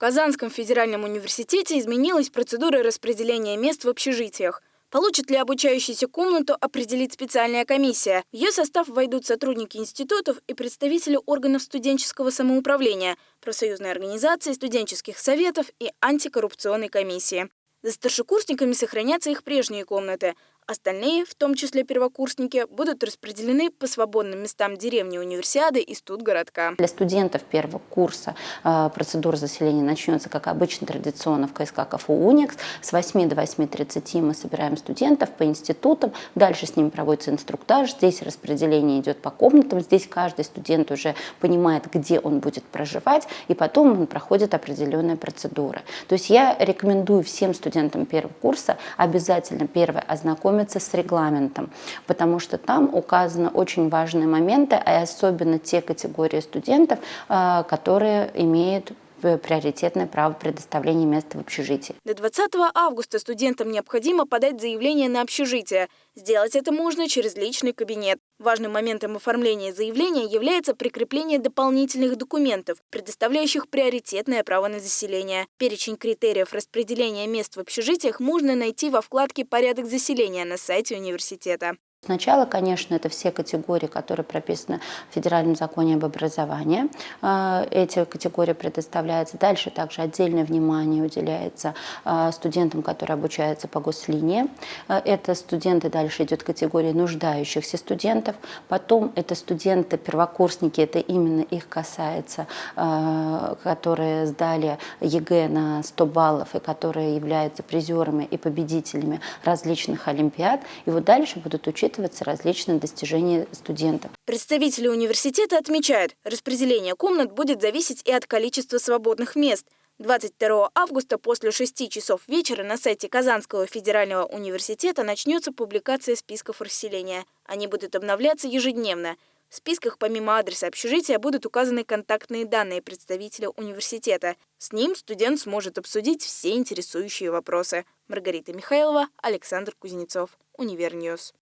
Казанском федеральном университете изменилась процедура распределения мест в общежитиях. Получит ли обучающийся комнату, определит специальная комиссия. В ее состав войдут сотрудники институтов и представители органов студенческого самоуправления, профсоюзной организации, студенческих советов и антикоррупционной комиссии. За старшекурсниками сохранятся их прежние комнаты. Остальные, в том числе первокурсники, будут распределены по свободным местам деревни Универсиады и студгородка. Для студентов первого курса э, процедура заселения начнется, как обычно, традиционно в КСК КФУ «Уникс». С 8 до 8.30 мы собираем студентов по институтам, дальше с ними проводится инструктаж, здесь распределение идет по комнатам, здесь каждый студент уже понимает, где он будет проживать, и потом он проходит определенные процедуры. То есть я рекомендую всем студентам первого курса обязательно первое ознакомиться ознакомиться с регламентом, потому что там указаны очень важные моменты, а особенно те категории студентов, э, которые имеют приоритетное право предоставления места в общежитии. До 20 августа студентам необходимо подать заявление на общежитие. Сделать это можно через личный кабинет. Важным моментом оформления заявления является прикрепление дополнительных документов, предоставляющих приоритетное право на заселение. Перечень критериев распределения мест в общежитиях можно найти во вкладке «Порядок заселения» на сайте университета. Сначала, конечно, это все категории, которые прописаны в Федеральном законе об образовании. А, эти категории предоставляются. Дальше также отдельное внимание уделяется а, студентам, которые обучаются по гослинии. А, это студенты, дальше идет категория нуждающихся студентов. Потом это студенты, первокурсники, это именно их касается, которые сдали ЕГЭ на 100 баллов и которые являются призерами и победителями различных олимпиад. И вот дальше будут учиться учитываться различные достижения студентов. Представители университета отмечают, распределение комнат будет зависеть и от количества свободных мест. 22 августа после 6 часов вечера на сайте Казанского федерального университета начнется публикация списков расселения. Они будут обновляться ежедневно. В списках помимо адреса общежития будут указаны контактные данные представителя университета. С ним студент сможет обсудить все интересующие вопросы. Маргарита Михайлова, Александр Кузнецов, Univer News.